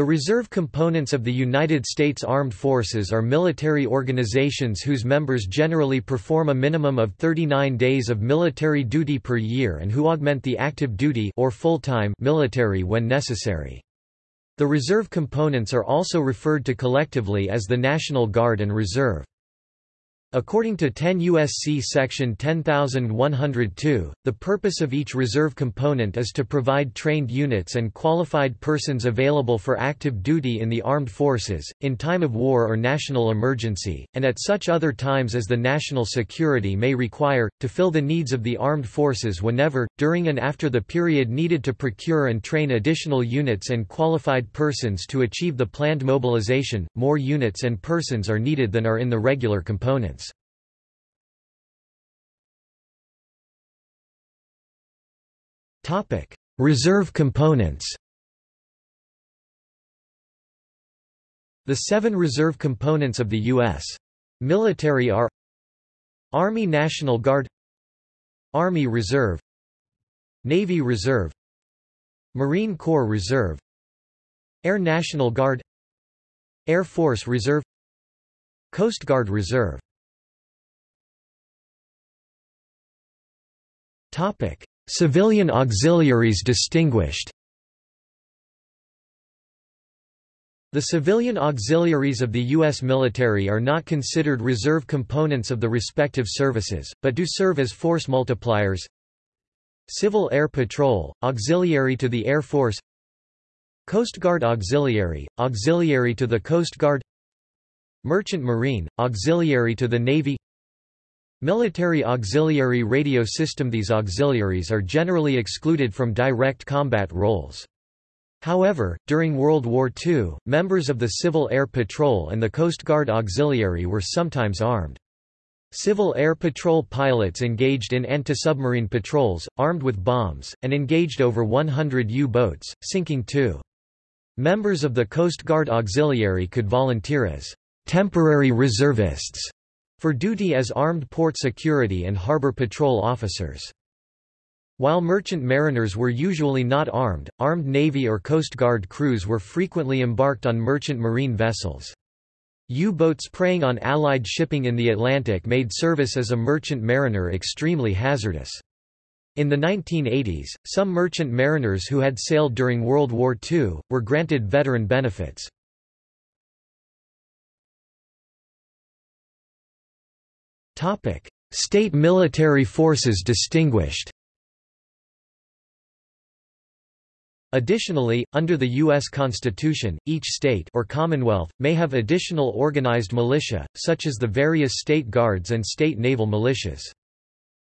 The reserve components of the United States Armed Forces are military organizations whose members generally perform a minimum of 39 days of military duty per year and who augment the active duty or full-time military when necessary. The reserve components are also referred to collectively as the National Guard and Reserve. According to 10 U.S.C. Section 10102, the purpose of each reserve component is to provide trained units and qualified persons available for active duty in the armed forces, in time of war or national emergency, and at such other times as the national security may require, to fill the needs of the armed forces whenever, during and after the period needed to procure and train additional units and qualified persons to achieve the planned mobilization. More units and persons are needed than are in the regular components. Reserve components. The seven reserve components of the U.S. military are Army National Guard Army Reserve Navy Reserve Marine Corps Reserve Air National Guard Air Force Reserve Coast Guard Reserve Topic Civilian auxiliaries distinguished. The civilian auxiliaries of the U.S. military are not considered reserve components of the respective services, but do serve as force multipliers. Civil Air Patrol, auxiliary to the Air Force. Coast Guard Auxiliary, auxiliary to the Coast Guard. Merchant Marine, auxiliary to the Navy Military Auxiliary Radio System These auxiliaries are generally excluded from direct combat roles. However, during World War II, members of the Civil Air Patrol and the Coast Guard Auxiliary were sometimes armed. Civil Air Patrol pilots engaged in anti-submarine patrols, armed with bombs, and engaged over 100 U-boats, sinking two. Members of the Coast Guard Auxiliary could volunteer as temporary reservists for duty as armed port security and harbor patrol officers. While merchant mariners were usually not armed, armed Navy or Coast Guard crews were frequently embarked on merchant marine vessels. U-boats preying on Allied shipping in the Atlantic made service as a merchant mariner extremely hazardous. In the 1980s, some merchant mariners who had sailed during World War II, were granted veteran benefits. State military forces distinguished Additionally, under the U.S. Constitution, each state or commonwealth, may have additional organized militia, such as the various state guards and state naval militias.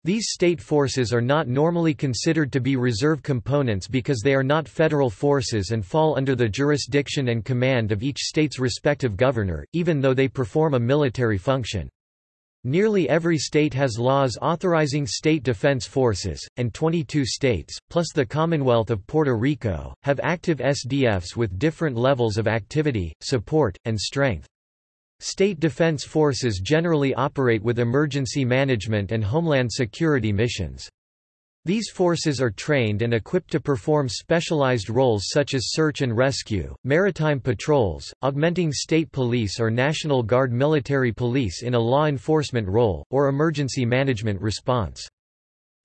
These state forces are not normally considered to be reserve components because they are not federal forces and fall under the jurisdiction and command of each state's respective governor, even though they perform a military function. Nearly every state has laws authorizing state defense forces, and 22 states, plus the Commonwealth of Puerto Rico, have active SDFs with different levels of activity, support, and strength. State defense forces generally operate with emergency management and homeland security missions. These forces are trained and equipped to perform specialized roles such as search and rescue, maritime patrols, augmenting state police or National Guard military police in a law enforcement role, or emergency management response.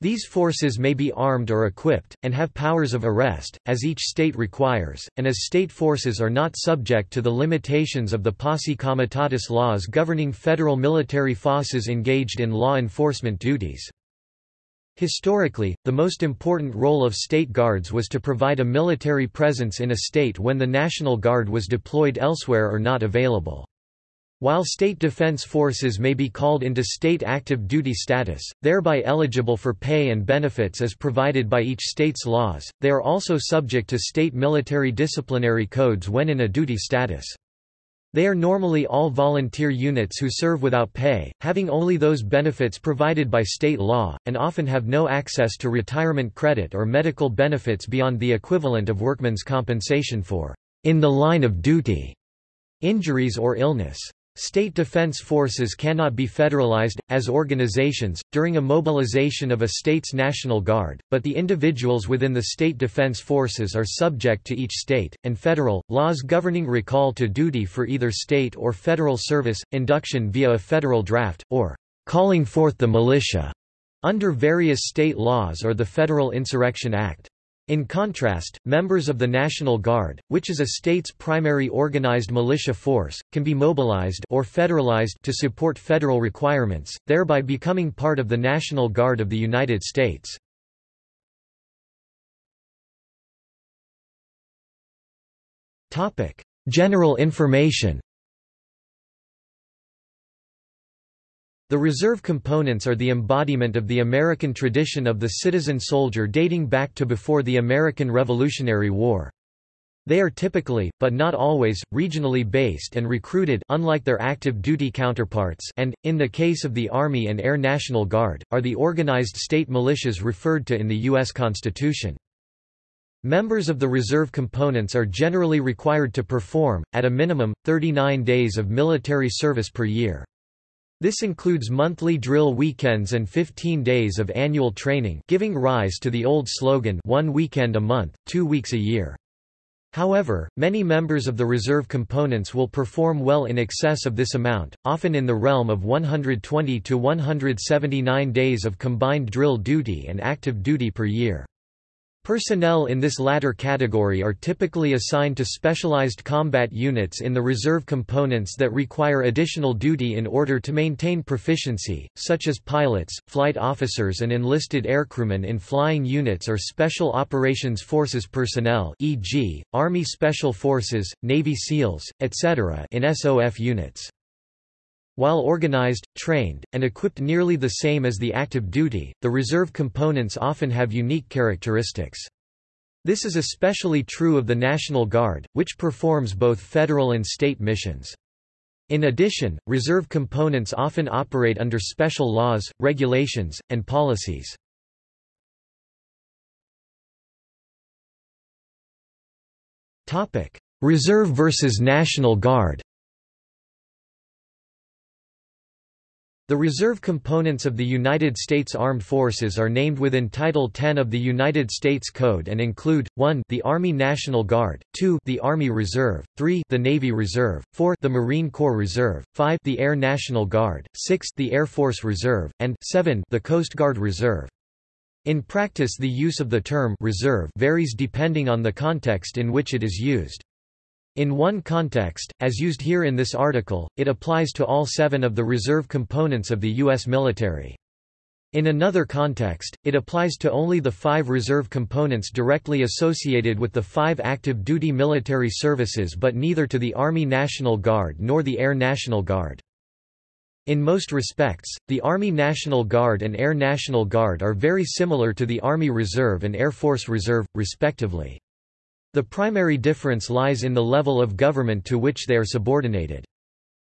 These forces may be armed or equipped, and have powers of arrest, as each state requires, and as state forces are not subject to the limitations of the posse comitatus laws governing federal military forces engaged in law enforcement duties. Historically, the most important role of state guards was to provide a military presence in a state when the National Guard was deployed elsewhere or not available. While state defense forces may be called into state active duty status, thereby eligible for pay and benefits as provided by each state's laws, they are also subject to state military disciplinary codes when in a duty status. They are normally all volunteer units who serve without pay, having only those benefits provided by state law, and often have no access to retirement credit or medical benefits beyond the equivalent of workman's compensation for in the line of duty injuries or illness. State defense forces cannot be federalized, as organizations, during a mobilization of a state's National Guard, but the individuals within the state defense forces are subject to each state, and federal, laws governing recall to duty for either state or federal service, induction via a federal draft, or calling forth the militia, under various state laws or the Federal Insurrection Act. In contrast, members of the National Guard, which is a state's primary organized militia force, can be mobilized or federalized to support federal requirements, thereby becoming part of the National Guard of the United States. General information The reserve components are the embodiment of the American tradition of the citizen soldier dating back to before the American Revolutionary War. They are typically, but not always, regionally based and recruited unlike their active duty counterparts and, in the case of the Army and Air National Guard, are the organized state militias referred to in the U.S. Constitution. Members of the reserve components are generally required to perform, at a minimum, 39 days of military service per year. This includes monthly drill weekends and 15 days of annual training giving rise to the old slogan one weekend a month, two weeks a year. However, many members of the reserve components will perform well in excess of this amount, often in the realm of 120 to 179 days of combined drill duty and active duty per year. Personnel in this latter category are typically assigned to specialized combat units in the reserve components that require additional duty in order to maintain proficiency, such as pilots, flight officers and enlisted aircrewmen in flying units or Special Operations Forces personnel e.g., Army Special Forces, Navy SEALs, etc. in SOF units. While organized, trained, and equipped nearly the same as the active duty, the reserve components often have unique characteristics. This is especially true of the National Guard, which performs both federal and state missions. In addition, reserve components often operate under special laws, regulations, and policies. Reserve versus National Guard The reserve components of the United States Armed Forces are named within Title 10 of the United States Code and include, 1 the Army National Guard, 2 the Army Reserve, 3 the Navy Reserve, 4 the Marine Corps Reserve, 5 the Air National Guard, 6 the Air Force Reserve, and 7 the Coast Guard Reserve. In practice the use of the term reserve varies depending on the context in which it is used. In one context, as used here in this article, it applies to all seven of the reserve components of the U.S. military. In another context, it applies to only the five reserve components directly associated with the five active duty military services but neither to the Army National Guard nor the Air National Guard. In most respects, the Army National Guard and Air National Guard are very similar to the Army Reserve and Air Force Reserve, respectively. The primary difference lies in the level of government to which they are subordinated.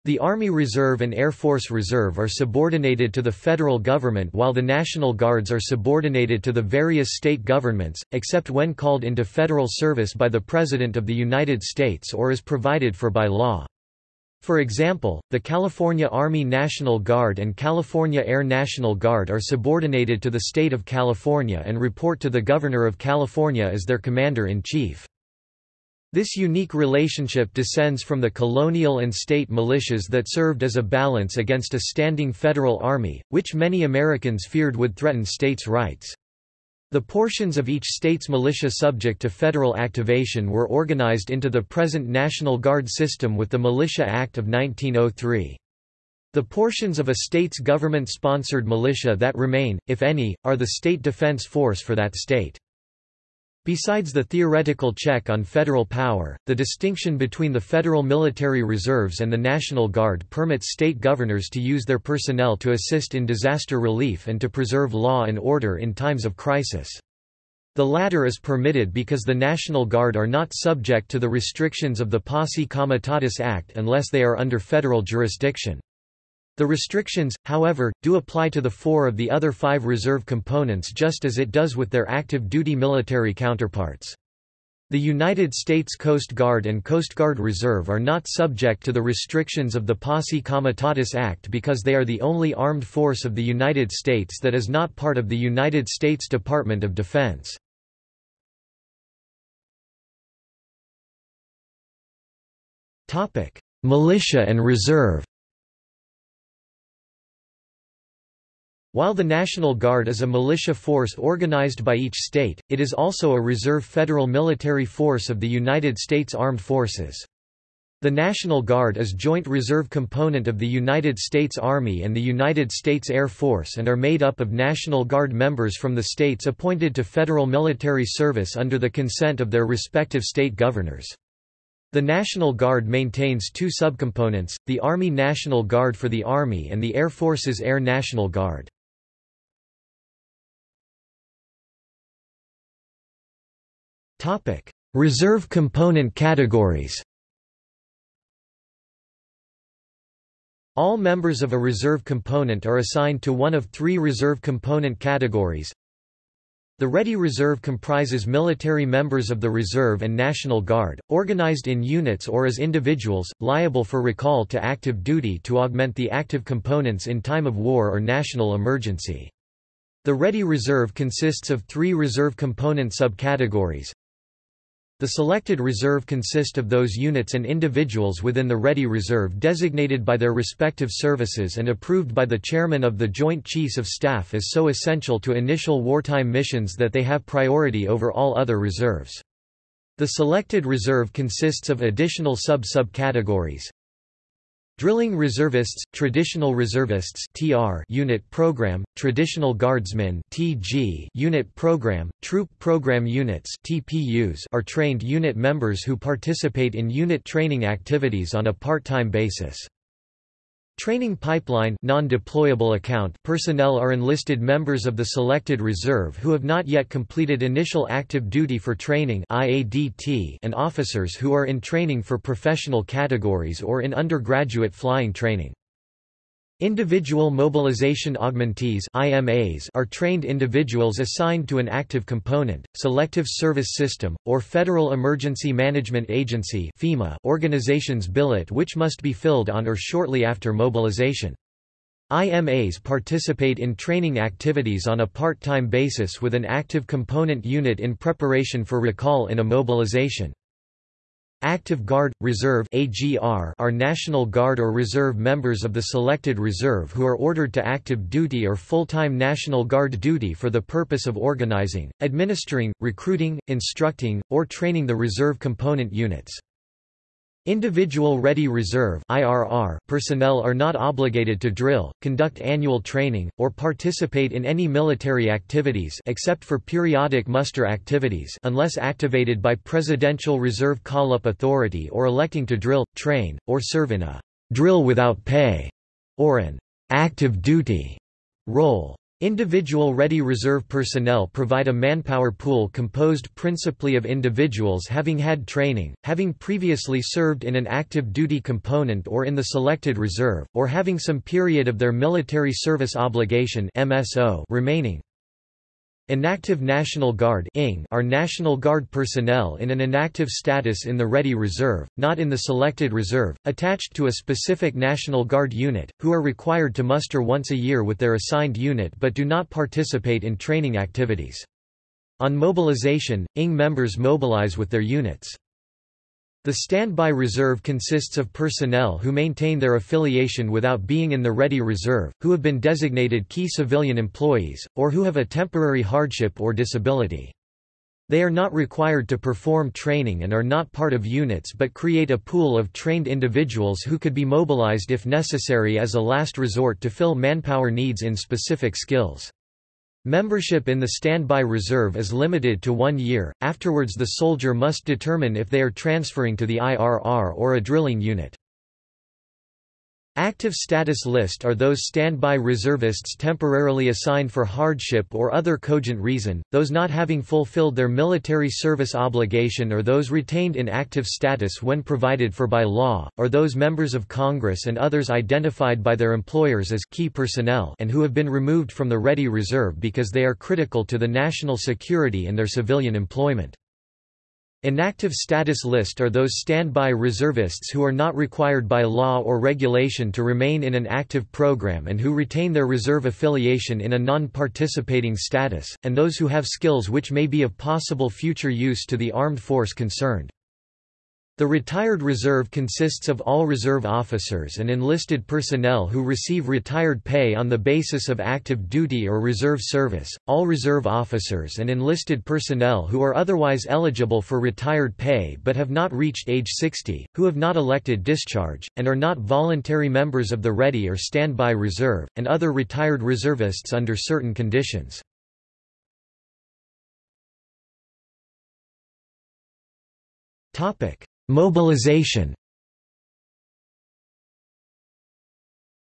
The Army Reserve and Air Force Reserve are subordinated to the federal government while the National Guards are subordinated to the various state governments, except when called into federal service by the President of the United States or is provided for by law. For example, the California Army National Guard and California Air National Guard are subordinated to the state of California and report to the Governor of California as their Commander-in-Chief. This unique relationship descends from the colonial and state militias that served as a balance against a standing federal army, which many Americans feared would threaten states' rights. The portions of each state's militia subject to federal activation were organized into the present National Guard system with the Militia Act of 1903. The portions of a state's government-sponsored militia that remain, if any, are the state defense force for that state. Besides the theoretical check on federal power, the distinction between the federal military reserves and the National Guard permits state governors to use their personnel to assist in disaster relief and to preserve law and order in times of crisis. The latter is permitted because the National Guard are not subject to the restrictions of the Posse Comitatus Act unless they are under federal jurisdiction. The restrictions, however, do apply to the four of the other five reserve components just as it does with their active duty military counterparts. The United States Coast Guard and Coast Guard Reserve are not subject to the restrictions of the Posse Comitatus Act because they are the only armed force of the United States that is not part of the United States Department of Defense. Militia and Reserve While the National Guard is a militia force organized by each state, it is also a reserve federal military force of the United States Armed Forces. The National Guard is joint reserve component of the United States Army and the United States Air Force and are made up of National Guard members from the states appointed to federal military service under the consent of their respective state governors. The National Guard maintains two subcomponents, the Army National Guard for the Army and the Air Force's Air National Guard. Reserve component categories All members of a reserve component are assigned to one of three reserve component categories. The Ready Reserve comprises military members of the Reserve and National Guard, organized in units or as individuals, liable for recall to active duty to augment the active components in time of war or national emergency. The Ready Reserve consists of three reserve component subcategories. The selected reserve consist of those units and individuals within the Ready Reserve designated by their respective services and approved by the Chairman of the Joint Chiefs of Staff as so essential to initial wartime missions that they have priority over all other reserves. The selected reserve consists of additional sub-subcategories. Drilling Reservists, Traditional Reservists (TR) Unit Program, Traditional Guardsmen (TG) Unit Program, Troop Program Units (TPUs) are trained unit members who participate in unit training activities on a part-time basis. Training pipeline non-deployable account personnel are enlisted members of the selected reserve who have not yet completed initial active duty for training IADT and officers who are in training for professional categories or in undergraduate flying training. Individual Mobilization Augmentees IMAs are trained individuals assigned to an active component, Selective Service System, or Federal Emergency Management Agency FEMA organization's billet which must be filled on or shortly after mobilization. IMAs participate in training activities on a part-time basis with an active component unit in preparation for recall in a mobilization. Active Guard, Reserve are National Guard or Reserve members of the Selected Reserve who are ordered to active duty or full-time National Guard duty for the purpose of organizing, administering, recruiting, instructing, or training the reserve component units. Individual Ready Reserve IRR personnel are not obligated to drill, conduct annual training, or participate in any military activities except for periodic muster activities unless activated by Presidential Reserve Call-up Authority or electing to drill, train, or serve in a «drill without pay» or an «active duty» role. Individual Ready Reserve personnel provide a manpower pool composed principally of individuals having had training, having previously served in an active duty component or in the selected reserve, or having some period of their military service obligation MSO remaining. Inactive National Guard are National Guard personnel in an inactive status in the Ready Reserve, not in the Selected Reserve, attached to a specific National Guard unit, who are required to muster once a year with their assigned unit but do not participate in training activities. On mobilization, ING members mobilize with their units. The standby reserve consists of personnel who maintain their affiliation without being in the Ready Reserve, who have been designated key civilian employees, or who have a temporary hardship or disability. They are not required to perform training and are not part of units but create a pool of trained individuals who could be mobilized if necessary as a last resort to fill manpower needs in specific skills. Membership in the standby reserve is limited to one year, afterwards the soldier must determine if they are transferring to the IRR or a drilling unit. Active status list are those standby reservists temporarily assigned for hardship or other cogent reason, those not having fulfilled their military service obligation or those retained in active status when provided for by law, or those members of Congress and others identified by their employers as key personnel and who have been removed from the Ready Reserve because they are critical to the national security and their civilian employment. Inactive status list are those standby reservists who are not required by law or regulation to remain in an active program and who retain their reserve affiliation in a non-participating status, and those who have skills which may be of possible future use to the armed force concerned. The retired reserve consists of all reserve officers and enlisted personnel who receive retired pay on the basis of active duty or reserve service, all reserve officers and enlisted personnel who are otherwise eligible for retired pay but have not reached age 60, who have not elected discharge, and are not voluntary members of the Ready or Standby Reserve, and other retired reservists under certain conditions. Topic Mobilization.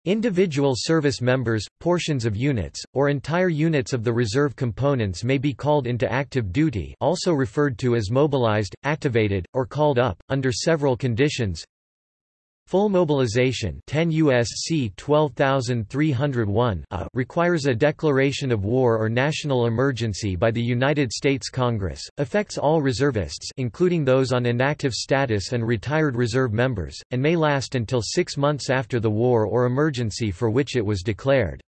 Individual service members, portions of units, or entire units of the reserve components may be called into active duty also referred to as mobilized, activated, or called up, under several conditions Full mobilization 10 USC 12301 a uh, requires a declaration of war or national emergency by the United States Congress, affects all reservists including those on inactive status and retired reserve members, and may last until six months after the war or emergency for which it was declared.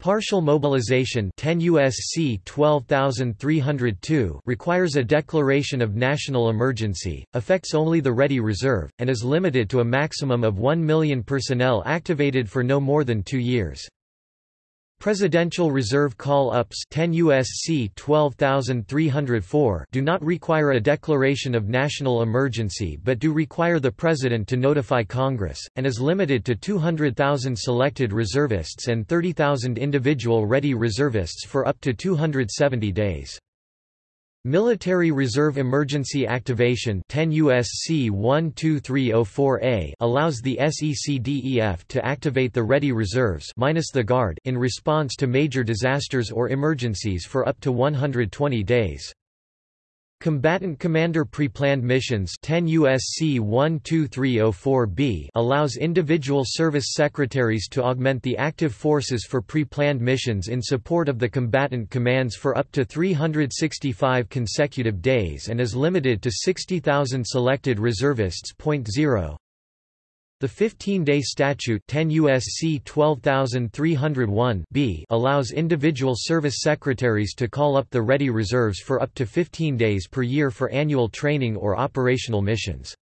Partial mobilization 10 USC 12302 requires a declaration of national emergency, affects only the Ready Reserve, and is limited to a maximum of 1 million personnel activated for no more than two years. Presidential Reserve call-ups 10 USC 12304 do not require a declaration of national emergency but do require the President to notify Congress, and is limited to 200,000 selected reservists and 30,000 individual ready reservists for up to 270 days. Military Reserve Emergency Activation 10 USC 12304A allows the SECDEF to activate the ready reserves minus the Guard in response to major disasters or emergencies for up to 120 days. Combatant Commander Preplanned Missions 10 USC 12304b allows individual service secretaries to augment the active forces for pre-planned missions in support of the combatant commands for up to 365 consecutive days and is limited to 60,000 selected reservists. 0 the 15-day statute 10 USC 12301 b allows individual service secretaries to call up the ready reserves for up to 15 days per year for annual training or operational missions.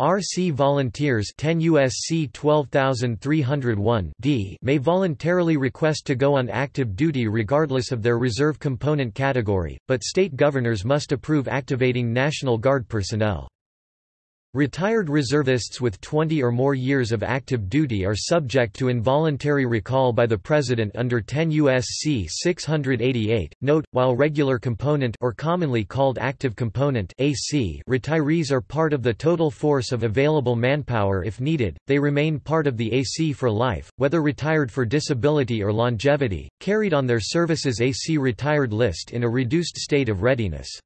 RC volunteers 10 USC 12301 d may voluntarily request to go on active duty regardless of their reserve component category, but state governors must approve activating National Guard personnel. Retired reservists with 20 or more years of active duty are subject to involuntary recall by the President under 10 U.S.C. 688. Note, while regular component or commonly called active component AC retirees are part of the total force of available manpower if needed, they remain part of the AC for life, whether retired for disability or longevity, carried on their service's AC retired list in a reduced state of readiness.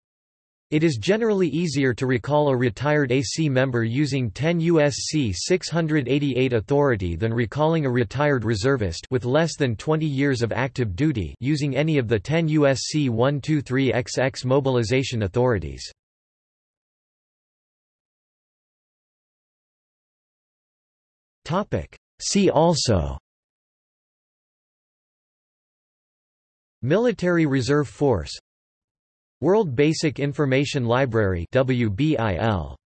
It is generally easier to recall a retired AC member using 10 USC 688 authority than recalling a retired reservist with less than 20 years of active duty using any of the 10 USC 123XX mobilization authorities. See also Military Reserve Force World Basic Information Library WBIL